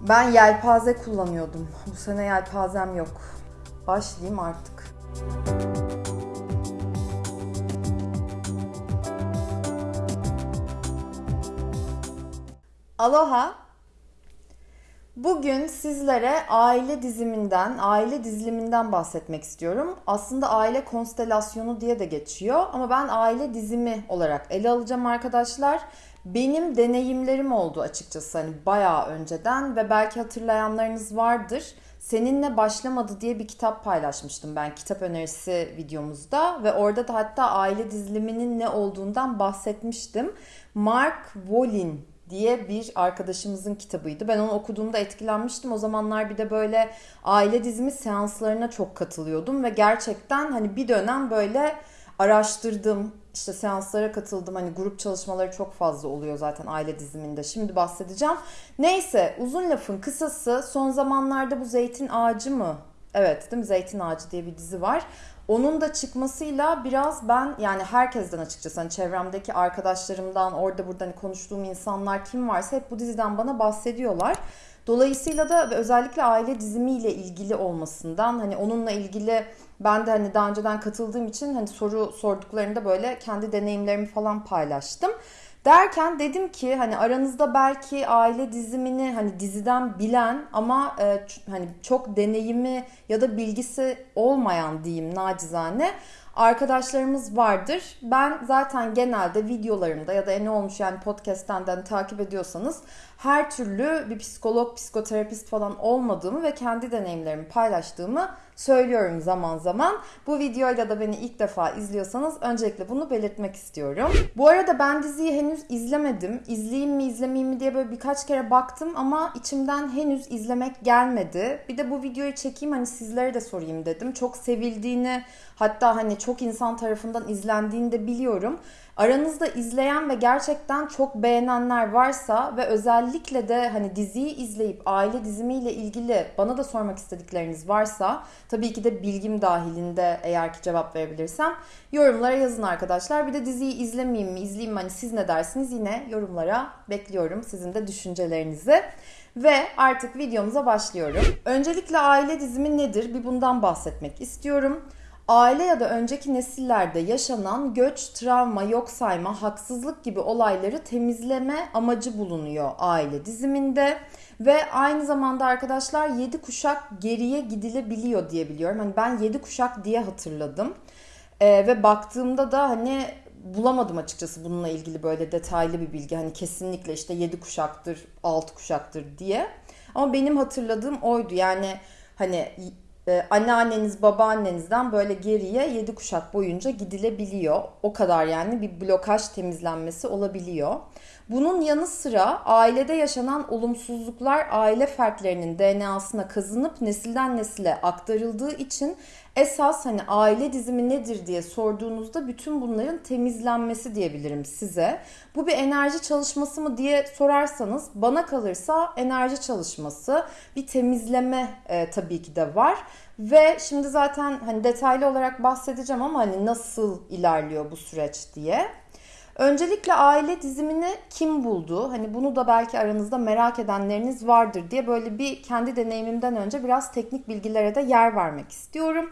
Ben yelpaze kullanıyordum. Bu sene yelpazem yok. Başlayayım artık. Aloha. Bugün sizlere aile diziminden, aile diziliminden bahsetmek istiyorum. Aslında aile konstelasyonu diye de geçiyor ama ben aile dizimi olarak ele alacağım arkadaşlar. Benim deneyimlerim oldu açıkçası hani bayağı önceden ve belki hatırlayanlarınız vardır. Seninle başlamadı diye bir kitap paylaşmıştım ben kitap önerisi videomuzda ve orada da hatta aile diziliminin ne olduğundan bahsetmiştim. Mark Wolin diye bir arkadaşımızın kitabıydı. Ben onu okuduğumda etkilenmiştim. O zamanlar bir de böyle aile dizimi seanslarına çok katılıyordum ve gerçekten hani bir dönem böyle araştırdım, işte seanslara katıldım. Hani grup çalışmaları çok fazla oluyor zaten aile diziminde. Şimdi bahsedeceğim. Neyse uzun lafın kısası son zamanlarda bu Zeytin Ağacı mı? Evet değil mi? Zeytin Ağacı diye bir dizi var. Onun da çıkmasıyla biraz ben yani herkesten açıkçası hani çevremdeki arkadaşlarımdan orada burada hani konuştuğum insanlar kim varsa hep bu diziden bana bahsediyorlar. Dolayısıyla da özellikle aile dizimiyle ilgili olmasından hani onunla ilgili ben de hani daha önceden katıldığım için hani soru sorduklarında böyle kendi deneyimlerimi falan paylaştım. Derken dedim ki hani aranızda belki aile dizimini hani diziden bilen ama e, hani çok deneyimi ya da bilgisi olmayan diyeyim nacizane arkadaşlarımız vardır. Ben zaten genelde videolarımda ya da ne olmuş yani podcast'ten takip ediyorsanız her türlü bir psikolog, psikoterapist falan olmadığımı ve kendi deneyimlerimi paylaştığımı söylüyorum zaman zaman. Bu videoyla da beni ilk defa izliyorsanız öncelikle bunu belirtmek istiyorum. Bu arada ben diziyi henüz izlemedim. İzleyeyim mi izlemeyeyim mi diye böyle birkaç kere baktım ama içimden henüz izlemek gelmedi. Bir de bu videoyu çekeyim hani sizlere de sorayım dedim. Çok sevildiğini hatta hani çok insan tarafından izlendiğini de biliyorum. Aranızda izleyen ve gerçekten çok beğenenler varsa ve özellikle de hani diziyi izleyip aile dizimiyle ilgili bana da sormak istedikleriniz varsa tabii ki de bilgim dahilinde eğer ki cevap verebilirsem yorumlara yazın arkadaşlar. Bir de diziyi izlemeyeyim mi, izleyeyim mi hani siz ne dersiniz yine yorumlara bekliyorum sizin de düşüncelerinizi. Ve artık videomuza başlıyorum. Öncelikle aile dizimi nedir? Bir bundan bahsetmek istiyorum. Aile ya da önceki nesillerde yaşanan göç, travma, yok sayma, haksızlık gibi olayları temizleme amacı bulunuyor aile diziminde. Ve aynı zamanda arkadaşlar 7 kuşak geriye gidilebiliyor diye biliyorum. Hani ben 7 kuşak diye hatırladım. Ee, ve baktığımda da hani bulamadım açıkçası bununla ilgili böyle detaylı bir bilgi. Hani kesinlikle işte 7 kuşaktır, 6 kuşaktır diye. Ama benim hatırladığım oydu. Yani hani e, anneanneniz babaannenizden böyle geriye 7 kuşak boyunca gidilebiliyor. O kadar yani bir blokaj temizlenmesi olabiliyor. Bunun yanı sıra ailede yaşanan olumsuzluklar aile fertlerinin DNA'sına kazınıp nesilden nesile aktarıldığı için esas hani aile dizimi nedir diye sorduğunuzda bütün bunların temizlenmesi diyebilirim size. Bu bir enerji çalışması mı diye sorarsanız bana kalırsa enerji çalışması bir temizleme e, tabii ki de var. Ve şimdi zaten hani detaylı olarak bahsedeceğim ama hani nasıl ilerliyor bu süreç diye. Öncelikle aile dizimini kim buldu? Hani bunu da belki aranızda merak edenleriniz vardır diye böyle bir kendi deneyimimden önce biraz teknik bilgilere de yer vermek istiyorum.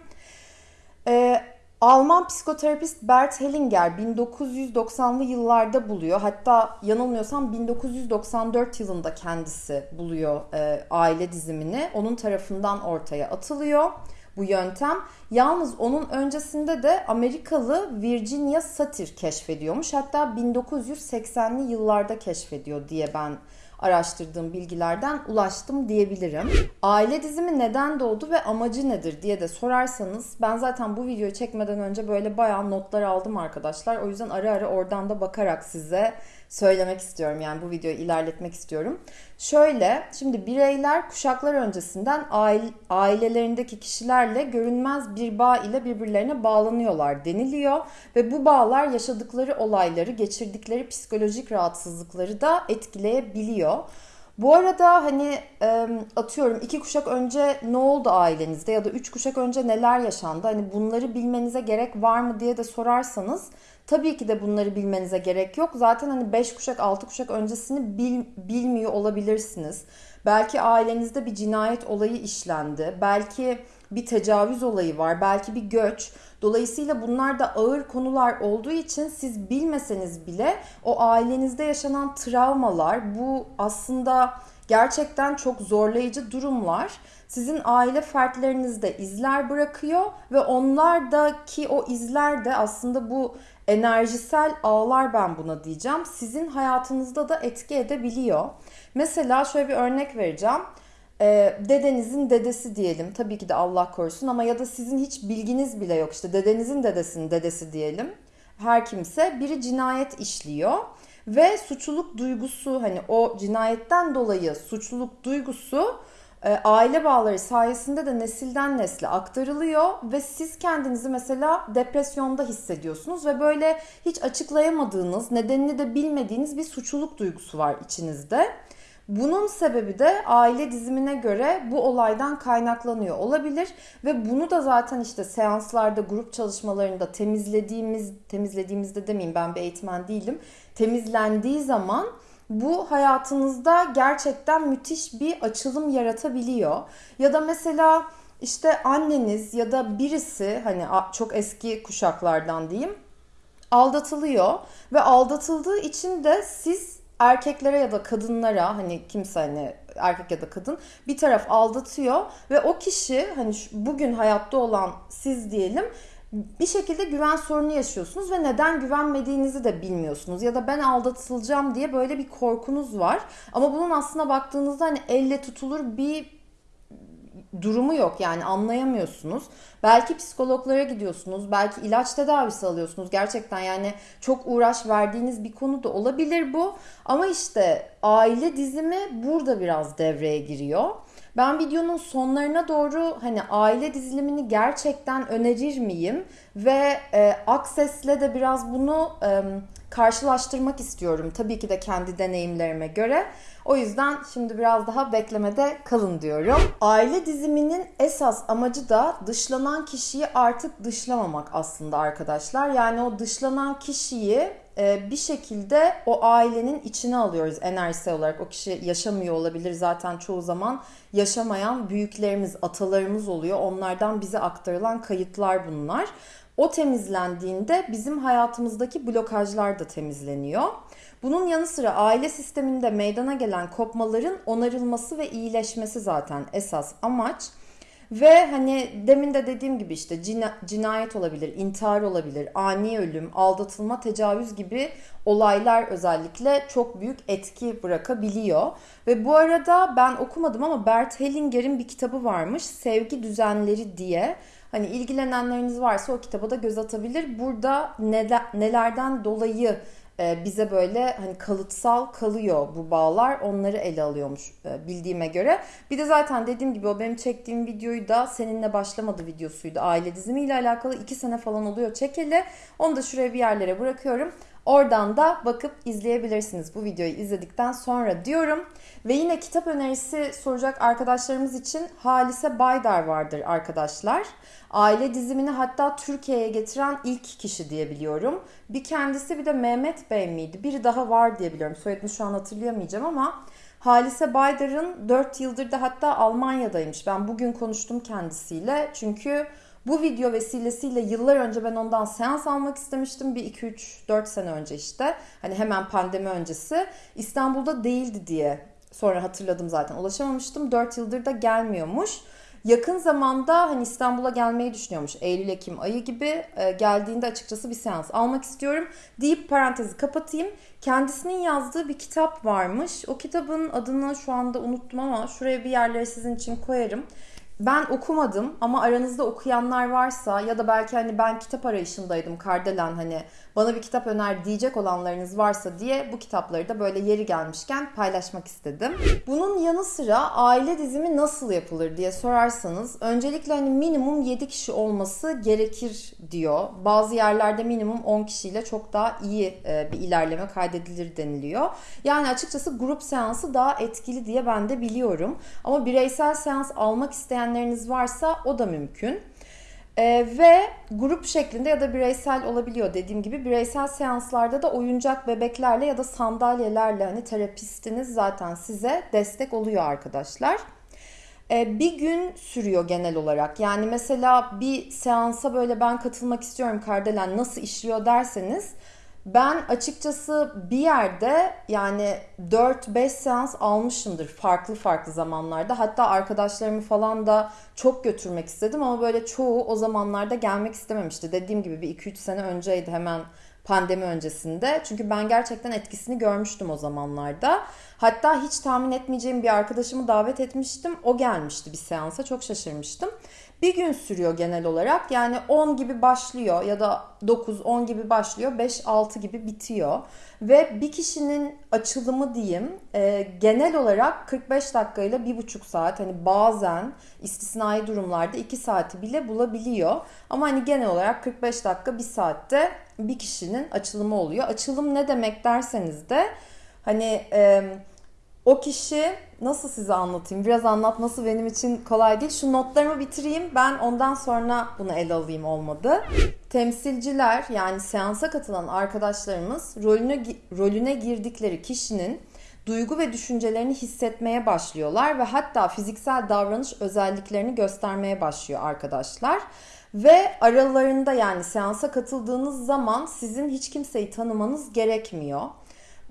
Ee, Alman psikoterapist Bert Hellinger 1990'lı yıllarda buluyor. Hatta yanılmıyorsam 1994 yılında kendisi buluyor e, aile dizimini. Onun tarafından ortaya atılıyor bu yöntem. Yalnız onun öncesinde de Amerikalı Virginia Satir keşfediyormuş. Hatta 1980'li yıllarda keşfediyor diye ben araştırdığım bilgilerden ulaştım diyebilirim. Aile dizimi neden doğdu ve amacı nedir diye de sorarsanız ben zaten bu videoyu çekmeden önce böyle bayağı notlar aldım arkadaşlar. O yüzden ara ara oradan da bakarak size söylemek istiyorum. Yani bu videoyu ilerletmek istiyorum. Şöyle, şimdi bireyler kuşaklar öncesinden aile, ailelerindeki kişilerle görünmez bir bağ ile birbirlerine bağlanıyorlar deniliyor. Ve bu bağlar yaşadıkları olayları, geçirdikleri psikolojik rahatsızlıkları da etkileyebiliyor. Bu arada hani atıyorum iki kuşak önce ne oldu ailenizde ya da üç kuşak önce neler yaşandı? Hani bunları bilmenize gerek var mı diye de sorarsanız Tabii ki de bunları bilmenize gerek yok. Zaten hani 5 kuşak 6 kuşak öncesini bil, bilmiyor olabilirsiniz. Belki ailenizde bir cinayet olayı işlendi. Belki bir tecavüz olayı var. Belki bir göç. Dolayısıyla bunlar da ağır konular olduğu için siz bilmeseniz bile o ailenizde yaşanan travmalar bu aslında gerçekten çok zorlayıcı durumlar sizin aile fertlerinizde izler bırakıyor ve onlardaki o izler de aslında bu enerjisel ağlar ben buna diyeceğim. Sizin hayatınızda da etki edebiliyor. Mesela şöyle bir örnek vereceğim. Ee, dedenizin dedesi diyelim. Tabii ki de Allah korusun ama ya da sizin hiç bilginiz bile yok. İşte dedenizin dedesinin dedesi diyelim. Her kimse biri cinayet işliyor ve suçluluk duygusu hani o cinayetten dolayı suçluluk duygusu aile bağları sayesinde de nesilden nesle aktarılıyor ve siz kendinizi mesela depresyonda hissediyorsunuz ve böyle hiç açıklayamadığınız, nedenini de bilmediğiniz bir suçluluk duygusu var içinizde. Bunun sebebi de aile dizimine göre bu olaydan kaynaklanıyor olabilir ve bunu da zaten işte seanslarda, grup çalışmalarında temizlediğimiz temizlediğimizde demeyeyim ben bir eğitmen değilim. Temizlendiği zaman bu hayatınızda gerçekten müthiş bir açılım yaratabiliyor. Ya da mesela işte anneniz ya da birisi hani çok eski kuşaklardan diyeyim aldatılıyor ve aldatıldığı için de siz erkeklere ya da kadınlara hani kimse hani erkek ya da kadın bir taraf aldatıyor ve o kişi hani bugün hayatta olan siz diyelim bir şekilde güven sorunu yaşıyorsunuz ve neden güvenmediğinizi de bilmiyorsunuz. Ya da ben aldatılacağım diye böyle bir korkunuz var. Ama bunun aslına baktığınızda hani elle tutulur bir durumu yok yani anlayamıyorsunuz. Belki psikologlara gidiyorsunuz, belki ilaç tedavisi alıyorsunuz. Gerçekten yani çok uğraş verdiğiniz bir konu da olabilir bu. Ama işte aile dizimi burada biraz devreye giriyor. Ben videonun sonlarına doğru hani aile dizilimini gerçekten önerir miyim? Ve e, Access'le de biraz bunu e, karşılaştırmak istiyorum. Tabii ki de kendi deneyimlerime göre. O yüzden şimdi biraz daha beklemede kalın diyorum. Aile diziminin esas amacı da dışlanan kişiyi artık dışlamamak aslında arkadaşlar. Yani o dışlanan kişiyi e, bir şekilde o ailenin içine alıyoruz enerjisel olarak. O kişi yaşamıyor olabilir zaten çoğu zaman yaşamayan büyüklerimiz, atalarımız oluyor. Onlardan bize aktarılan kayıtlar bunlar. O temizlendiğinde bizim hayatımızdaki blokajlar da temizleniyor. Bunun yanı sıra aile sisteminde meydana gelen kopmaların onarılması ve iyileşmesi zaten esas amaç. Ve hani demin de dediğim gibi işte cinayet olabilir, intihar olabilir, ani ölüm, aldatılma, tecavüz gibi olaylar özellikle çok büyük etki bırakabiliyor. Ve bu arada ben okumadım ama Bert Hellinger'in bir kitabı varmış. Sevgi Düzenleri diye. Hani ilgilenenleriniz varsa o kitaba da göz atabilir. Burada neler, nelerden dolayı e, bize böyle hani kalıtsal kalıyor bu bağlar. Onları ele alıyormuş e, bildiğime göre. Bir de zaten dediğim gibi o benim çektiğim videoyu da seninle başlamadı videosuydu. Aile dizimiyle alakalı iki sene falan oluyor çekeli. Onu da şuraya bir yerlere bırakıyorum. Oradan da bakıp izleyebilirsiniz bu videoyu izledikten sonra diyorum. Ve yine kitap önerisi soracak arkadaşlarımız için Halise Baydar vardır arkadaşlar. Aile dizimini hatta Türkiye'ye getiren ilk kişi diye biliyorum. Bir kendisi bir de Mehmet Bey miydi? Biri daha var diye biliyorum. Soyadını şu an hatırlayamayacağım ama Halise Baydar'ın 4 yıldır da hatta Almanya'daymış. Ben bugün konuştum kendisiyle. Çünkü bu video vesilesiyle yıllar önce ben ondan seans almak istemiştim. Bir 2-3-4 sene önce işte. Hani hemen pandemi öncesi. İstanbul'da değildi diye sonra hatırladım zaten. Ulaşamamıştım. 4 yıldır da gelmiyormuş. Yakın zamanda hani İstanbul'a gelmeyi düşünüyormuş. Eylül-Ekim ayı gibi e, geldiğinde açıkçası bir seans almak istiyorum deyip parantezi kapatayım. Kendisinin yazdığı bir kitap varmış. O kitabın adını şu anda unuttum ama şuraya bir yerlere sizin için koyarım. Ben okumadım ama aranızda okuyanlar varsa ya da belki hani ben kitap arayışındaydım Kardelen hani bana bir kitap öner diyecek olanlarınız varsa diye bu kitapları da böyle yeri gelmişken paylaşmak istedim. Bunun yanı sıra aile dizimi nasıl yapılır diye sorarsanız öncelikle hani minimum 7 kişi olması gerekir diyor. Bazı yerlerde minimum 10 kişiyle çok daha iyi e, bir ilerleme kaydedilir deniliyor. Yani açıkçası grup seansı daha etkili diye ben de biliyorum. Ama bireysel seans almak isteyenleriniz varsa o da mümkün. Ee, ve grup şeklinde ya da bireysel olabiliyor dediğim gibi bireysel seanslarda da oyuncak bebeklerle ya da sandalyelerle hani terapistiniz zaten size destek oluyor arkadaşlar. Ee, bir gün sürüyor genel olarak. Yani mesela bir seansa böyle ben katılmak istiyorum Kardelen nasıl işliyor derseniz ben açıkçası bir yerde yani 4-5 seans almışımdır farklı farklı zamanlarda. Hatta arkadaşlarımı falan da çok götürmek istedim ama böyle çoğu o zamanlarda gelmek istememişti. Dediğim gibi bir 2-3 sene önceydi hemen pandemi öncesinde. Çünkü ben gerçekten etkisini görmüştüm o zamanlarda. Hatta hiç tahmin etmeyeceğim bir arkadaşımı davet etmiştim. O gelmişti bir seansa. Çok şaşırmıştım. Bir gün sürüyor genel olarak. Yani 10 gibi başlıyor ya da 9-10 gibi başlıyor. 5-6 gibi bitiyor. Ve bir kişinin açılımı diyeyim e, genel olarak 45 dakikayla 1,5 saat hani bazen istisnai durumlarda 2 saati bile bulabiliyor. Ama hani genel olarak 45 dakika 1 saatte bir kişinin açılımı oluyor. Açılım ne demek derseniz de hani e, o kişi nasıl size anlatayım? Biraz anlatması benim için kolay değil. Şu notlarımı bitireyim. Ben ondan sonra bunu ele alayım olmadı. Temsilciler yani seansa katılan arkadaşlarımız rolüne, rolüne girdikleri kişinin duygu ve düşüncelerini hissetmeye başlıyorlar ve hatta fiziksel davranış özelliklerini göstermeye başlıyor arkadaşlar. Ve aralarında yani seansa katıldığınız zaman sizin hiç kimseyi tanımanız gerekmiyor.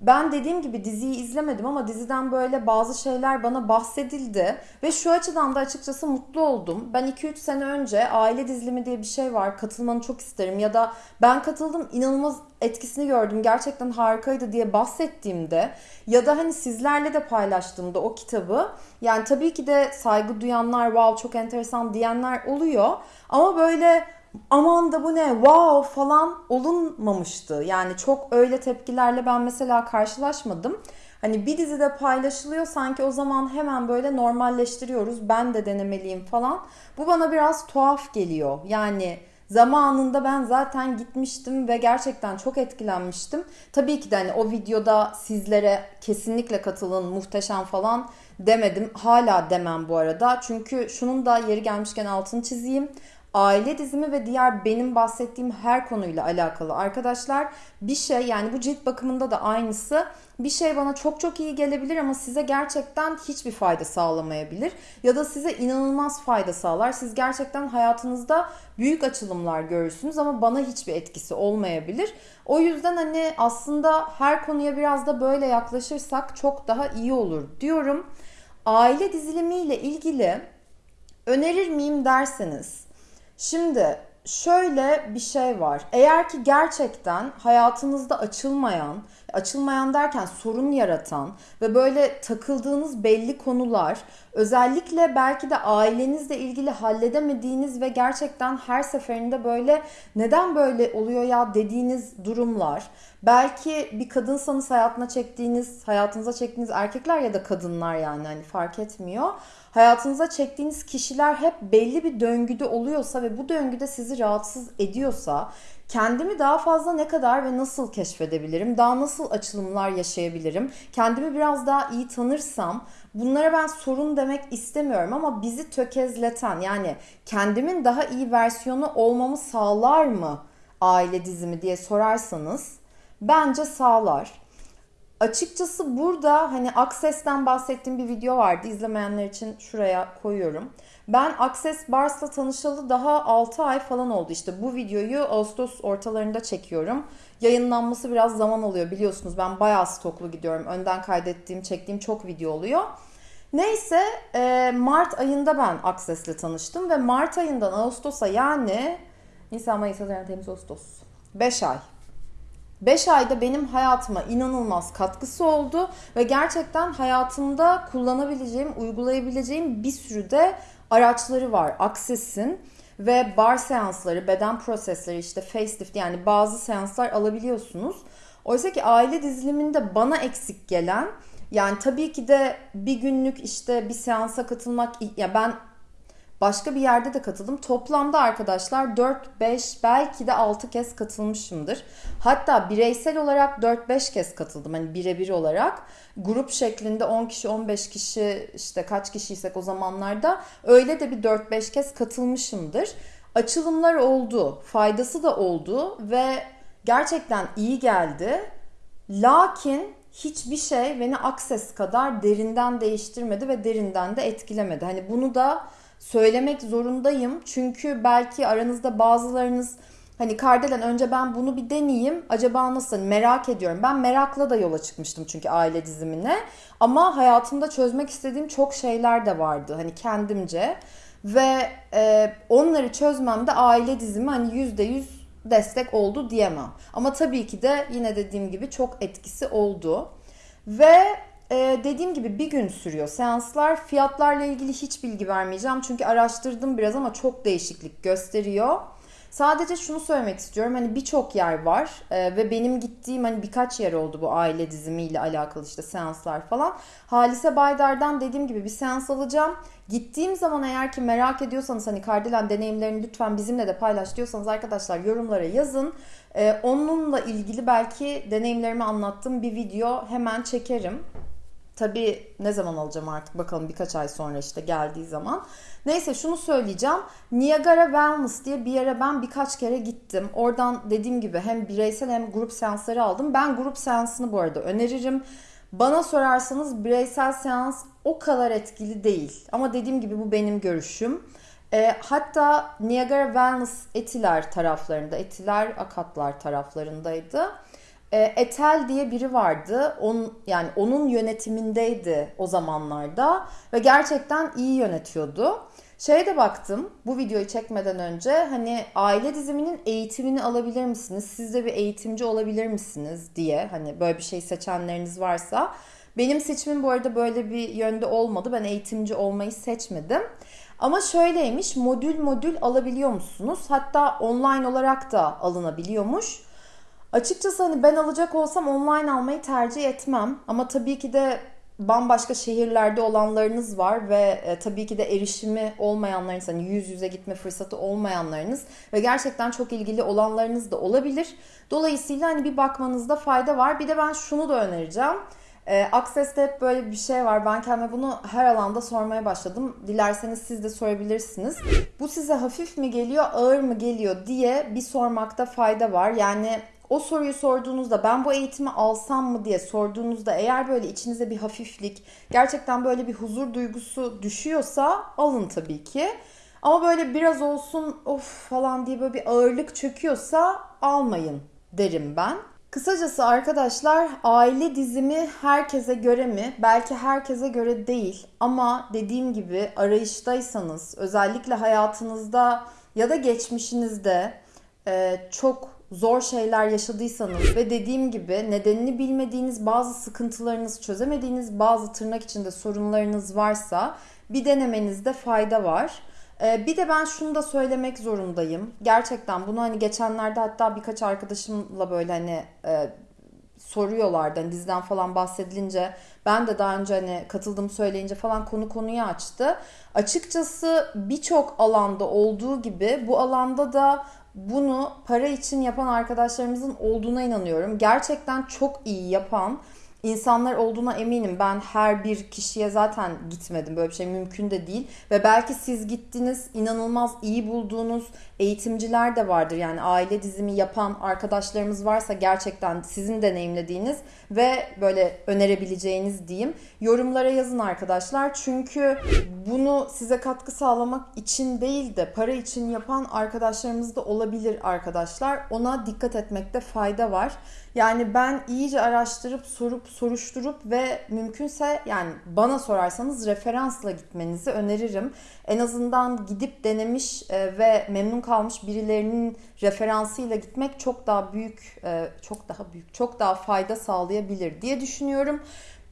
Ben dediğim gibi diziyi izlemedim ama diziden böyle bazı şeyler bana bahsedildi ve şu açıdan da açıkçası mutlu oldum. Ben 2-3 sene önce aile dizilimi diye bir şey var katılmanı çok isterim ya da ben katıldım inanılmaz etkisini gördüm gerçekten harikaydı diye bahsettiğimde ya da hani sizlerle de paylaştığımda o kitabı yani tabii ki de saygı duyanlar wow çok enteresan diyenler oluyor ama böyle aman da bu ne wow falan olunmamıştı. Yani çok öyle tepkilerle ben mesela karşılaşmadım. Hani bir dizide paylaşılıyor sanki o zaman hemen böyle normalleştiriyoruz. Ben de denemeliyim falan. Bu bana biraz tuhaf geliyor. Yani zamanında ben zaten gitmiştim ve gerçekten çok etkilenmiştim. Tabii ki de hani o videoda sizlere kesinlikle katılın muhteşem falan demedim. Hala demem bu arada. Çünkü şunun da yeri gelmişken altını çizeyim aile dizimi ve diğer benim bahsettiğim her konuyla alakalı arkadaşlar bir şey yani bu cilt bakımında da aynısı bir şey bana çok çok iyi gelebilir ama size gerçekten hiçbir fayda sağlamayabilir ya da size inanılmaz fayda sağlar. Siz gerçekten hayatınızda büyük açılımlar görürsünüz ama bana hiçbir etkisi olmayabilir. O yüzden hani aslında her konuya biraz da böyle yaklaşırsak çok daha iyi olur diyorum. Aile dizilimiyle ilgili önerir miyim derseniz Şimdi şöyle bir şey var. Eğer ki gerçekten hayatınızda açılmayan, açılmayan derken sorun yaratan ve böyle takıldığınız belli konular, özellikle belki de ailenizle ilgili halledemediğiniz ve gerçekten her seferinde böyle neden böyle oluyor ya dediğiniz durumlar, belki bir kadınsanız hayatına çektiğiniz, hayatınıza çektiğiniz erkekler ya da kadınlar yani hani fark etmiyor hayatınıza çektiğiniz kişiler hep belli bir döngüde oluyorsa ve bu döngüde sizi rahatsız ediyorsa kendimi daha fazla ne kadar ve nasıl keşfedebilirim? Daha nasıl açılımlar yaşayabilirim? Kendimi biraz daha iyi tanırsam bunlara ben sorun demek istemiyorum ama bizi tökezleten yani kendimin daha iyi versiyonu olmamı sağlar mı aile dizimi diye sorarsanız bence sağlar. Açıkçası burada hani Access'ten bahsettiğim bir video vardı. İzlemeyenler için şuraya koyuyorum. Ben Access Bars'la tanışalı daha 6 ay falan oldu. İşte bu videoyu Ağustos ortalarında çekiyorum. Yayınlanması biraz zaman oluyor biliyorsunuz. Ben bayağı stoklu gidiyorum. Önden kaydettiğim, çektiğim çok video oluyor. Neyse e, Mart ayında ben Access'le tanıştım ve Mart ayından Ağustos'a yani Nisan, Mayıs, Haziran, Temmuz, Ağustos 5 ay 5 ayda benim hayatıma inanılmaz katkısı oldu ve gerçekten hayatımda kullanabileceğim, uygulayabileceğim bir sürü de araçları var Access'in ve bar seansları, beden prosesleri işte facelift yani bazı seanslar alabiliyorsunuz. Oysa ki aile diziliminde bana eksik gelen yani tabii ki de bir günlük işte bir seansa katılmak ya ben Başka bir yerde de katıldım. Toplamda arkadaşlar 4, 5 belki de 6 kez katılmışımdır. Hatta bireysel olarak 4-5 kez katıldım. Hani birebir olarak. Grup şeklinde 10 kişi 15 kişi işte kaç kişiysek o zamanlarda öyle de bir 4-5 kez katılmışımdır. açılımlar oldu. Faydası da oldu ve gerçekten iyi geldi. Lakin hiçbir şey beni Access kadar derinden değiştirmedi ve derinden de etkilemedi. Hani bunu da söylemek zorundayım. Çünkü belki aranızda bazılarınız hani Kardelen önce ben bunu bir deneyeyim. Acaba nasıl hani merak ediyorum. Ben merakla da yola çıkmıştım çünkü aile dizimine. Ama hayatımda çözmek istediğim çok şeyler de vardı. Hani kendimce. Ve e, onları çözmemde aile dizimi hani yüzde yüz destek oldu diyemem. Ama tabii ki de yine dediğim gibi çok etkisi oldu. Ve e, dediğim gibi bir gün sürüyor seanslar. Fiyatlarla ilgili hiç bilgi vermeyeceğim. Çünkü araştırdım biraz ama çok değişiklik gösteriyor. Sadece şunu söylemek istiyorum. Hani birçok yer var e, ve benim gittiğim hani birkaç yer oldu bu aile dizimiyle alakalı işte seanslar falan. Halise Baydar'dan dediğim gibi bir seans alacağım. Gittiğim zaman eğer ki merak ediyorsanız hani Kardelen deneyimlerini lütfen bizimle de paylaş diyorsanız arkadaşlar yorumlara yazın. Ee, onunla ilgili belki deneyimlerimi anlattığım bir video hemen çekerim. Tabii ne zaman alacağım artık bakalım birkaç ay sonra işte geldiği zaman. Neyse şunu söyleyeceğim. Niagara Wellness diye bir yere ben birkaç kere gittim. Oradan dediğim gibi hem bireysel hem grup seansları aldım. Ben grup seansını bu arada öneririm. Bana sorarsanız bireysel seans o kadar etkili değil. Ama dediğim gibi bu benim görüşüm. E, hatta Niagara Wellness Etiler taraflarında, Etiler Akatlar taraflarındaydı. E, Etel diye biri vardı. On, yani onun yönetimindeydi o zamanlarda ve gerçekten iyi yönetiyordu. Şeye de baktım bu videoyu çekmeden önce hani aile diziminin eğitimini alabilir misiniz? Siz de bir eğitimci olabilir misiniz diye hani böyle bir şey seçenleriniz varsa. Benim seçimim bu arada böyle bir yönde olmadı. Ben eğitimci olmayı seçmedim. Ama şöyleymiş modül modül alabiliyor musunuz? Hatta online olarak da alınabiliyormuş. Açıkçası hani ben alacak olsam online almayı tercih etmem. Ama tabii ki de bambaşka şehirlerde olanlarınız var ve e, tabii ki de erişimi olmayanlarınız hani yüz yüze gitme fırsatı olmayanlarınız ve gerçekten çok ilgili olanlarınız da olabilir. Dolayısıyla hani bir bakmanızda fayda var. Bir de ben şunu da önereceğim. E, Access'te hep böyle bir şey var. Ben kendime bunu her alanda sormaya başladım. Dilerseniz siz de sorabilirsiniz. Bu size hafif mi geliyor, ağır mı geliyor diye bir sormakta fayda var. Yani o soruyu sorduğunuzda ben bu eğitimi alsam mı diye sorduğunuzda eğer böyle içinize bir hafiflik, gerçekten böyle bir huzur duygusu düşüyorsa alın tabii ki. Ama böyle biraz olsun of falan diye böyle bir ağırlık çöküyorsa almayın derim ben. Kısacası arkadaşlar aile dizimi herkese göre mi? Belki herkese göre değil ama dediğim gibi arayıştaysanız özellikle hayatınızda ya da geçmişinizde çok zor şeyler yaşadıysanız ve dediğim gibi nedenini bilmediğiniz bazı sıkıntılarınız, çözemediğiniz bazı tırnak içinde sorunlarınız varsa bir denemenizde fayda var. Ee, bir de ben şunu da söylemek zorundayım. Gerçekten bunu hani geçenlerde hatta birkaç arkadaşımla böyle hani e, soruyorlardı. Hani diziden falan bahsedilince ben de daha önce hani katıldım söyleyince falan konu konuyu açtı. Açıkçası birçok alanda olduğu gibi bu alanda da bunu para için yapan arkadaşlarımızın olduğuna inanıyorum. Gerçekten çok iyi yapan insanlar olduğuna eminim. Ben her bir kişiye zaten gitmedim. Böyle bir şey mümkün de değil. Ve belki siz gittiniz, inanılmaz iyi bulduğunuz eğitimciler de vardır. Yani aile dizimi yapan arkadaşlarımız varsa gerçekten sizin deneyimlediğiniz ve böyle önerebileceğiniz diyeyim. Yorumlara yazın arkadaşlar. Çünkü bunu size katkı sağlamak için değil de para için yapan arkadaşlarımız da olabilir arkadaşlar. Ona dikkat etmekte fayda var. Yani ben iyice araştırıp sorup soruşturup ve mümkünse yani bana sorarsanız referansla gitmenizi öneririm. En azından gidip denemiş e, ve memnun kalmış birilerinin referansıyla gitmek çok daha büyük, e, çok daha büyük, çok daha fayda sağlayabilir diye düşünüyorum.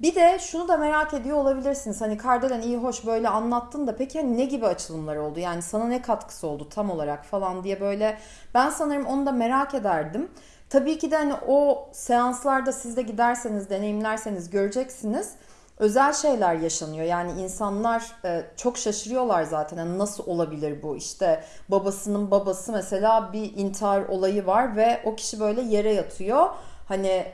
Bir de şunu da merak ediyor olabilirsiniz. Hani Kardelen iyi hoş böyle anlattın da peki hani ne gibi açılımlar oldu? Yani sana ne katkısı oldu tam olarak falan diye böyle ben sanırım onu da merak ederdim. Tabii ki de hani o seanslarda siz de giderseniz, deneyimlerseniz göreceksiniz. Özel şeyler yaşanıyor. Yani insanlar e, çok şaşırıyorlar zaten. Yani nasıl olabilir bu? İşte babasının babası mesela bir intihar olayı var ve o kişi böyle yere yatıyor. Hani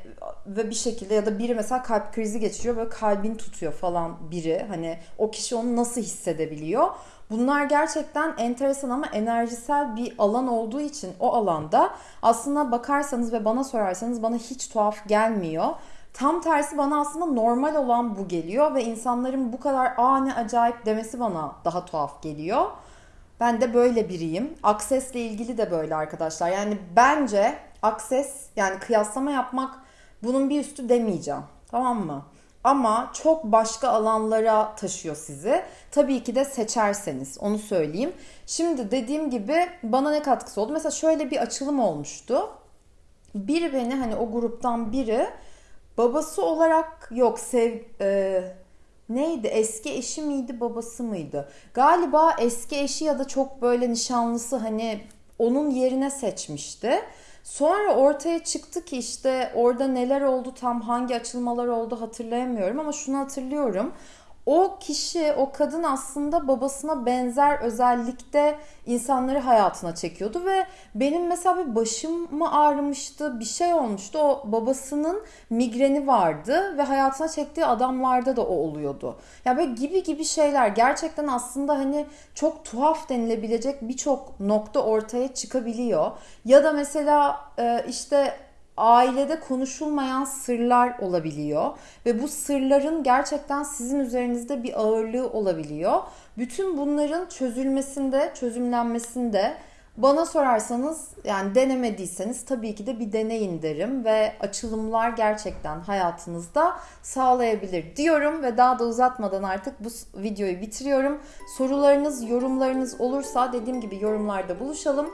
ve bir şekilde ya da biri mesela kalp krizi geçiriyor böyle kalbin tutuyor falan biri. Hani o kişi onu nasıl hissedebiliyor? Bunlar gerçekten enteresan ama enerjisel bir alan olduğu için o alanda aslında bakarsanız ve bana sorarsanız bana hiç tuhaf gelmiyor. Tam tersi bana aslında normal olan bu geliyor ve insanların bu kadar aa ne acayip demesi bana daha tuhaf geliyor. Ben de böyle biriyim. Aksesle ilgili de böyle arkadaşlar. Yani bence akses yani kıyaslama yapmak bunun bir üstü demeyeceğim. Tamam mı? Ama çok başka alanlara taşıyor sizi. Tabii ki de seçerseniz onu söyleyeyim. Şimdi dediğim gibi bana ne katkısı oldu? Mesela şöyle bir açılım olmuştu. Biri beni hani o gruptan biri babası olarak yok sev e, neydi eski eşi miydi babası mıydı? Galiba eski eşi ya da çok böyle nişanlısı hani onun yerine seçmişti. Sonra ortaya çıktı ki işte orada neler oldu tam hangi açılmalar oldu hatırlayamıyorum ama şunu hatırlıyorum o kişi, o kadın aslında babasına benzer özellikte insanları hayatına çekiyordu ve benim mesela bir başım mı ağrımıştı, bir şey olmuştu. O babasının migreni vardı ve hayatına çektiği adamlarda da o oluyordu. Ya böyle gibi gibi şeyler gerçekten aslında hani çok tuhaf denilebilecek birçok nokta ortaya çıkabiliyor. Ya da mesela işte ailede konuşulmayan sırlar olabiliyor ve bu sırların gerçekten sizin üzerinizde bir ağırlığı olabiliyor. Bütün bunların çözülmesinde, çözümlenmesinde bana sorarsanız yani denemediyseniz tabii ki de bir deneyin derim ve açılımlar gerçekten hayatınızda sağlayabilir diyorum ve daha da uzatmadan artık bu videoyu bitiriyorum. Sorularınız, yorumlarınız olursa dediğim gibi yorumlarda buluşalım.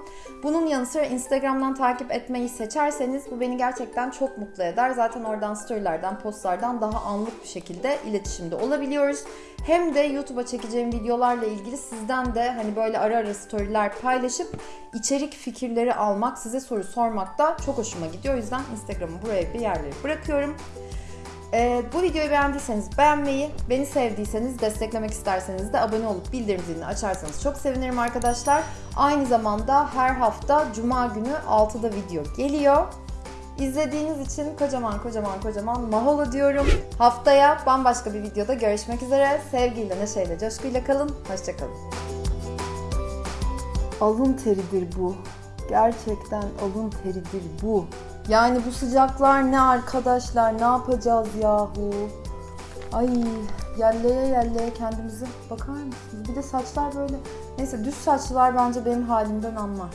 Bunun yanı sıra Instagram'dan takip etmeyi seçerseniz bu beni gerçekten çok mutlu eder. Zaten oradan storylerden, postlardan daha anlık bir şekilde iletişimde olabiliyoruz. Hem de YouTube'a çekeceğim videolarla ilgili sizden de hani böyle ara ara storyler paylaşıp içerik fikirleri almak, size soru sormak da çok hoşuma gidiyor. O yüzden Instagram'ı buraya bir yerlere bırakıyorum. Ee, bu videoyu beğendiyseniz beğenmeyi, beni sevdiyseniz, desteklemek isterseniz de abone olup bildirim zilini açarsanız çok sevinirim arkadaşlar. Aynı zamanda her hafta Cuma günü 6'da video geliyor. İzlediğiniz için kocaman kocaman kocaman maholo diyorum. Haftaya bambaşka bir videoda görüşmek üzere. Sevgiyle, neşeyle, coşkuyla kalın. Hoşçakalın. Alın teridir bu. Gerçekten alın teridir bu. Yani bu sıcaklar ne arkadaşlar? Ne yapacağız yahu? Ay yelleye yelleye kendimizi bakar mısınız? Bir de saçlar böyle. Neyse düz saçlılar bence benim halimden anlar.